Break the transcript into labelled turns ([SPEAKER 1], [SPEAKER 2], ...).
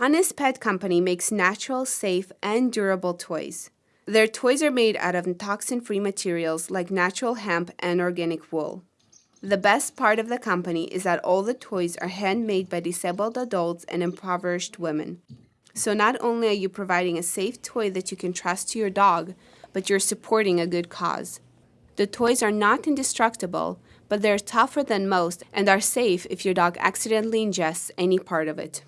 [SPEAKER 1] Honest Pet Company makes natural, safe, and durable toys. Their toys are made out of toxin-free materials like natural hemp and organic wool. The best part of the company is that all the toys are handmade by disabled adults and impoverished women. So not only are you providing a safe toy that you can trust to your dog, but you're supporting a good cause. The toys are not indestructible, but they're tougher than most and are safe if your dog accidentally ingests any part of it.